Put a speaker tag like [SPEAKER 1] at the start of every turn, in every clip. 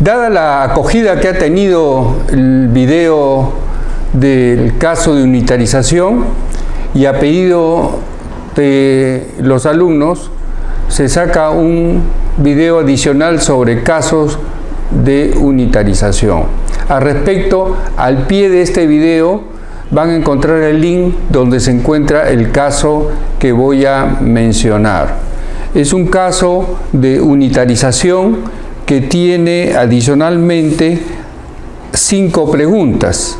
[SPEAKER 1] Dada la acogida que ha tenido el video del caso de unitarización y a pedido de los alumnos, se saca un video adicional sobre casos de unitarización. Al respecto, al pie de este video van a encontrar el link donde se encuentra el caso que voy a mencionar. Es un caso de unitarización que tiene adicionalmente cinco preguntas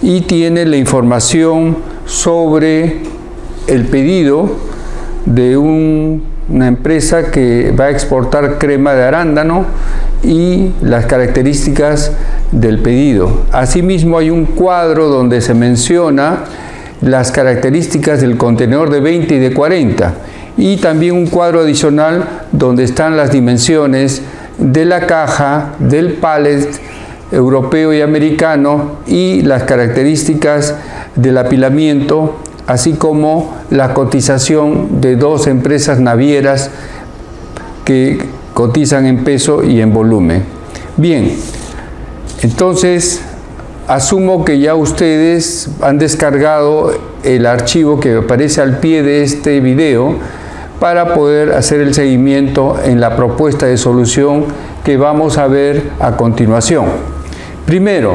[SPEAKER 1] y tiene la información sobre el pedido de una empresa que va a exportar crema de arándano y las características del pedido. Asimismo hay un cuadro donde se menciona las características del contenedor de 20 y de 40 y también un cuadro adicional donde están las dimensiones de la caja, del pallet europeo y americano y las características del apilamiento, así como la cotización de dos empresas navieras que cotizan en peso y en volumen. Bien, entonces asumo que ya ustedes han descargado el archivo que aparece al pie de este video para poder hacer el seguimiento en la propuesta de solución que vamos a ver a continuación. Primero,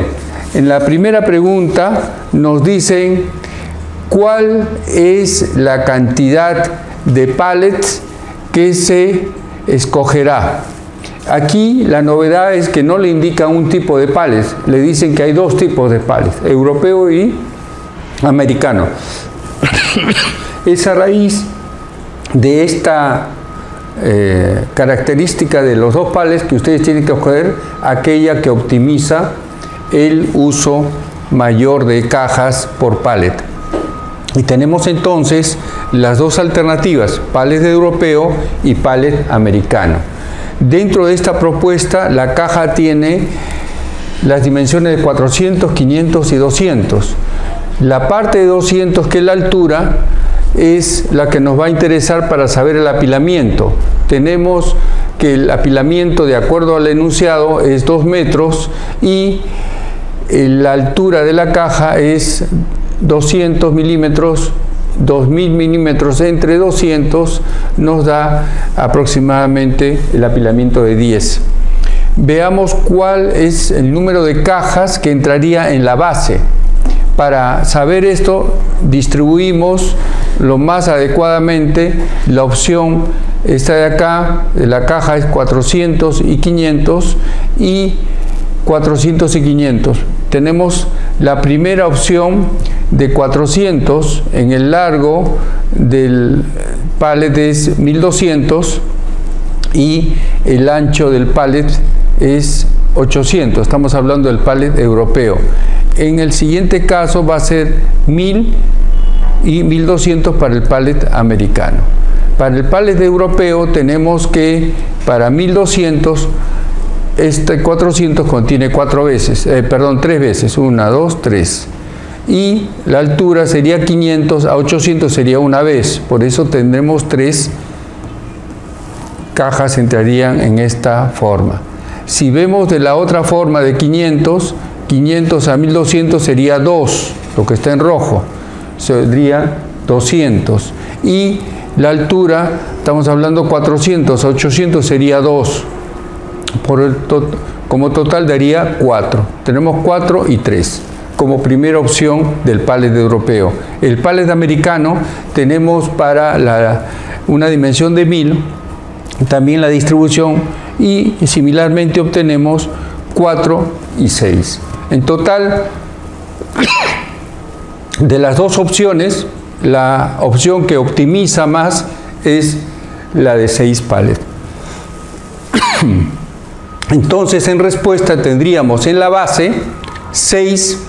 [SPEAKER 1] en la primera pregunta nos dicen cuál es la cantidad de pallets que se escogerá. Aquí la novedad es que no le indica un tipo de pallets, le dicen que hay dos tipos de pallets, europeo y americano. Esa raíz de esta eh, característica de los dos pales que ustedes tienen que escoger aquella que optimiza el uso mayor de cajas por pallet. Y tenemos entonces las dos alternativas, pallet europeo y pallet americano. Dentro de esta propuesta la caja tiene las dimensiones de 400, 500 y 200. La parte de 200 que es la altura es la que nos va a interesar para saber el apilamiento. Tenemos que el apilamiento, de acuerdo al enunciado, es 2 metros y eh, la altura de la caja es 200 milímetros 2000 milímetros entre 200 nos da aproximadamente el apilamiento de 10. Veamos cuál es el número de cajas que entraría en la base. Para saber esto distribuimos lo más adecuadamente la opción esta de acá, la caja es 400 y 500 y 400 y 500. Tenemos la primera opción de 400 en el largo del pallet es 1200 y el ancho del pallet es 800. Estamos hablando del pallet europeo. En el siguiente caso va a ser 1000 y 1200 para el pallet americano. Para el pallet europeo tenemos que para 1200 este 400 contiene cuatro veces, eh, perdón, tres veces, una, dos, tres. Y la altura sería 500, a 800 sería una vez, por eso tendremos tres cajas entrarían en esta forma. Si vemos de la otra forma de 500, 500 a 1200 sería 2, lo que está en rojo sería 200 y la altura, estamos hablando 400, 800 sería 2, por el como total daría 4. Tenemos 4 y 3 como primera opción del pallet europeo. El pallet americano tenemos para la, una dimensión de 1000, también la distribución y similarmente obtenemos 4 y 6. En total de las dos opciones, la opción que optimiza más es la de 6 pallets. Entonces, en respuesta tendríamos en la base 6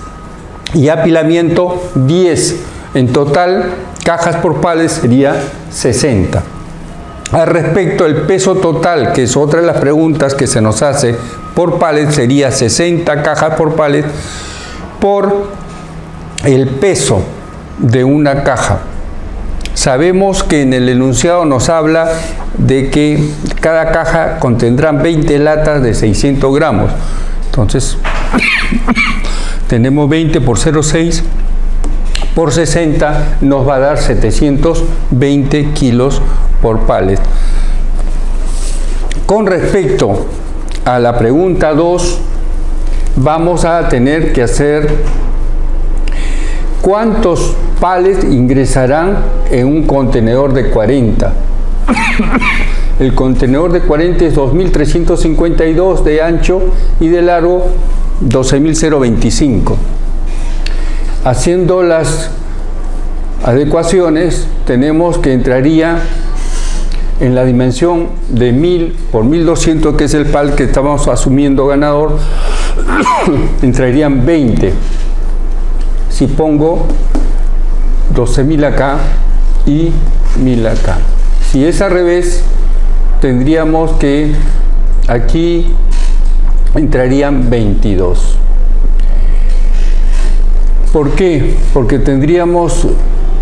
[SPEAKER 1] y apilamiento 10. En total, cajas por pallet sería 60. Al respecto, el peso total, que es otra de las preguntas que se nos hace por pallet, sería 60 cajas por pallet por el peso de una caja. Sabemos que en el enunciado nos habla de que cada caja contendrá 20 latas de 600 gramos. Entonces, tenemos 20 por 0,6 por 60 nos va a dar 720 kilos por pallet. Con respecto a la pregunta 2, vamos a tener que hacer cuántos pallets ingresarán en un contenedor de 40. El contenedor de 40 es 2.352 de ancho y de largo 12.025. Haciendo las adecuaciones tenemos que entraría en la dimensión de 1000 por 1200 que es el pal que estamos asumiendo ganador entrarían 20 si pongo 12.000 acá y 1000 acá. Si es al revés tendríamos que aquí entrarían 22 ¿por qué? porque tendríamos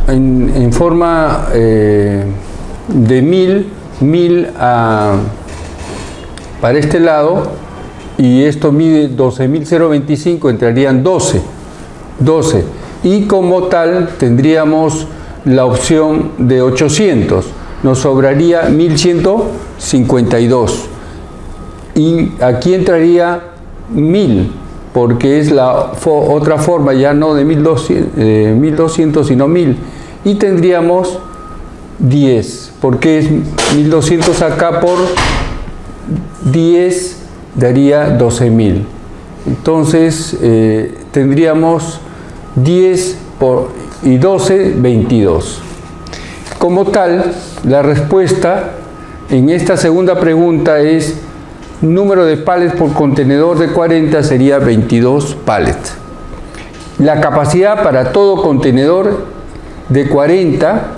[SPEAKER 1] en, forma eh, de 1000 1000 para este lado y esto mide 12.025 entrarían 12 12 y como tal tendríamos la opción de 800 nos sobraría 1152 y aquí entraría 1000 porque es la otra forma ya no de 1200, 1200 eh, sino 1000 y tendríamos 10 porque es 1200 acá por 10 daría 12.000 entonces eh, tendríamos 10 por, y 12, 22 como tal, la respuesta en esta segunda pregunta es número de pallets por contenedor de 40 sería 22 pallets. La capacidad para todo contenedor de 40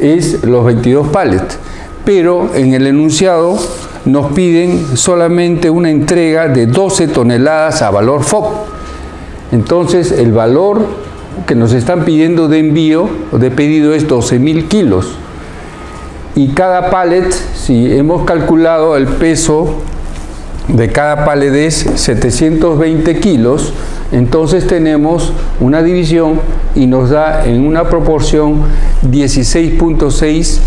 [SPEAKER 1] es los 22 pallets, pero en el enunciado nos piden solamente una entrega de 12 toneladas a valor FOC. Entonces el valor que nos están pidiendo de envío o de pedido es 12.000 kilos. Y cada pallet, si hemos calculado el peso de cada pallet es 720 kilos, entonces tenemos una división y nos da en una proporción 16.6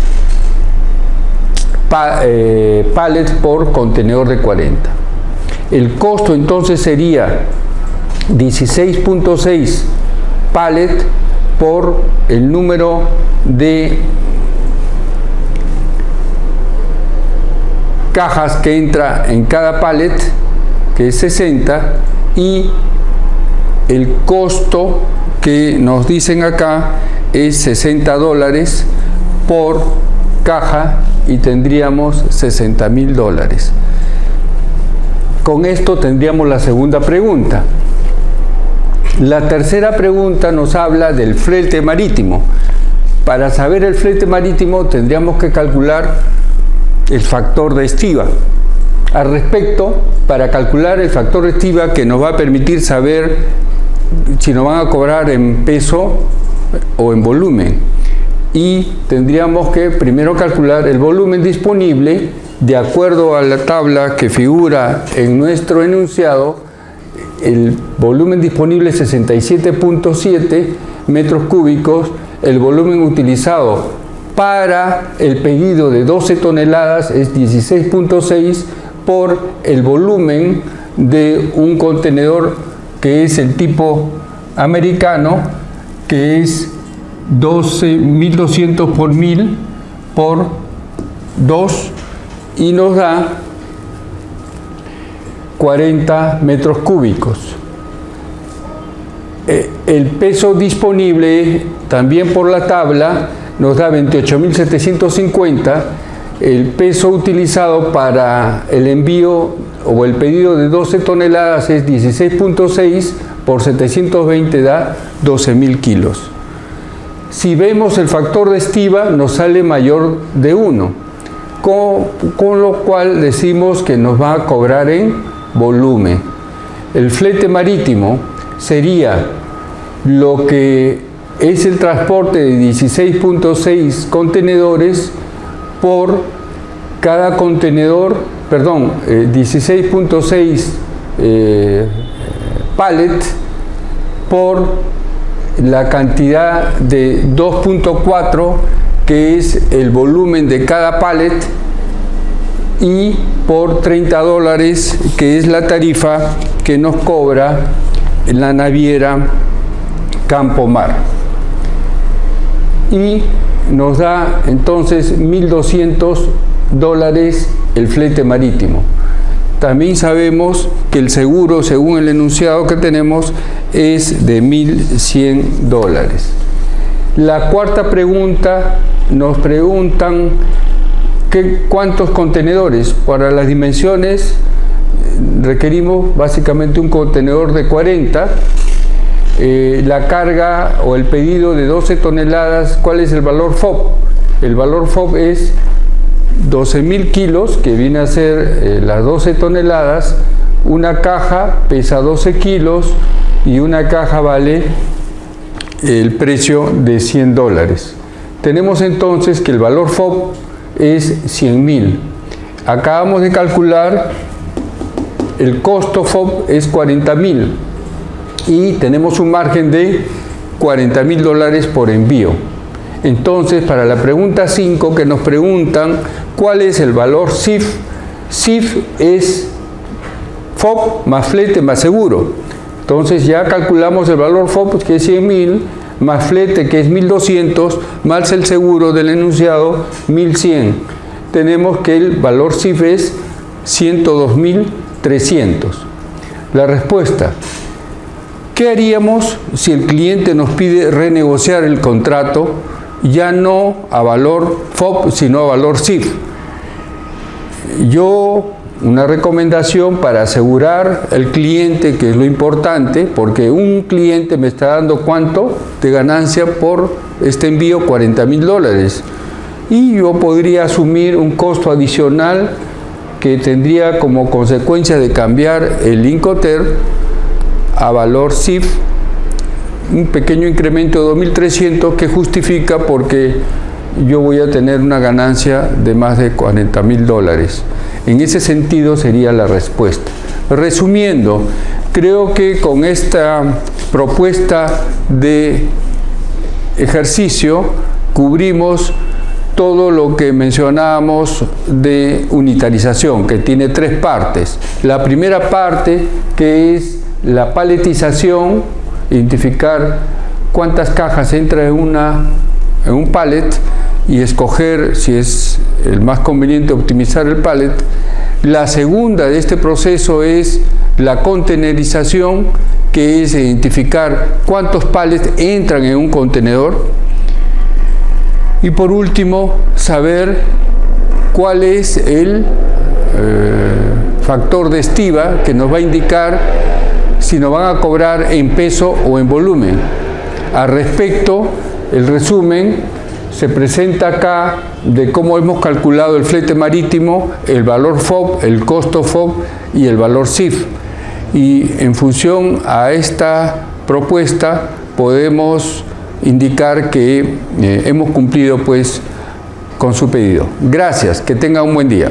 [SPEAKER 1] eh, pallets por contenedor de 40. El costo entonces sería 16.6 pallet por el número de cajas que entra en cada pallet, que es 60, y el costo que nos dicen acá es 60 dólares por caja y tendríamos 60 mil dólares. Con esto tendríamos la segunda pregunta. La tercera pregunta nos habla del flete marítimo. Para saber el flete marítimo tendríamos que calcular el factor de estiva. Al respecto, para calcular el factor de estiva que nos va a permitir saber si nos van a cobrar en peso o en volumen. Y tendríamos que primero calcular el volumen disponible de acuerdo a la tabla que figura en nuestro enunciado el volumen disponible es 67.7 metros cúbicos, el volumen utilizado para el pedido de 12 toneladas es 16.6 por el volumen de un contenedor que es el tipo americano, que es 12.200 por 1000 por 2 y nos da 40 metros cúbicos. Eh, el peso disponible, también por la tabla, nos da 28.750. El peso utilizado para el envío o el pedido de 12 toneladas es 16.6 por 720 da 12.000 kilos. Si vemos el factor de estiva nos sale mayor de 1, con, con lo cual decimos que nos va a cobrar en volumen. El flete marítimo sería lo que es el transporte de 16.6 contenedores por cada contenedor, perdón, 16.6 eh, eh, pallet por la cantidad de 2.4 que es el volumen de cada pallet y por 30 dólares que es la tarifa que nos cobra la naviera Campo Mar y nos da entonces 1.200 dólares el flete marítimo. También sabemos que el seguro, según el enunciado que tenemos, es de 1.100 dólares. La cuarta pregunta, nos preguntan cuántos contenedores. Para las dimensiones requerimos básicamente un contenedor de 40 eh, la carga o el pedido de 12 toneladas, ¿cuál es el valor FOB? El valor FOB es 12.000 kilos, que viene a ser eh, las 12 toneladas, una caja pesa 12 kilos y una caja vale el precio de 100 dólares. Tenemos entonces que el valor FOB es 100.000. Acabamos de calcular el costo FOB es 40.000 y tenemos un margen de 40 mil dólares por envío. Entonces, para la pregunta 5 que nos preguntan cuál es el valor SIF, SIF es FOB más flete más seguro. Entonces ya calculamos el valor FOB que es 100 mil más flete que es 1200 más el seguro del enunciado 1100. Tenemos que el valor SIF es 102.300. La respuesta, ¿Qué haríamos si el cliente nos pide renegociar el contrato ya no a valor FOB, sino a valor SIF? Yo, una recomendación para asegurar al cliente, que es lo importante, porque un cliente me está dando cuánto de ganancia por este envío, 40 mil dólares. Y yo podría asumir un costo adicional que tendría como consecuencia de cambiar el Incoter a valor CIF un pequeño incremento de 2.300 que justifica porque yo voy a tener una ganancia de más de 40 mil dólares. En ese sentido sería la respuesta. Resumiendo, creo que con esta propuesta de ejercicio cubrimos todo lo que mencionábamos de unitarización, que tiene tres partes. La primera parte, que es la paletización, identificar cuántas cajas entra en, una, en un pallet y escoger si es el más conveniente optimizar el pallet. La segunda de este proceso es la contenerización, que es identificar cuántos pallets entran en un contenedor. Y por último, saber cuál es el eh, factor de estiva que nos va a indicar si nos van a cobrar en peso o en volumen. Al respecto, el resumen se presenta acá de cómo hemos calculado el flete marítimo, el valor FOB, el costo FOB y el valor CIF. Y en función a esta propuesta podemos indicar que eh, hemos cumplido pues con su pedido. Gracias, que tenga un buen día.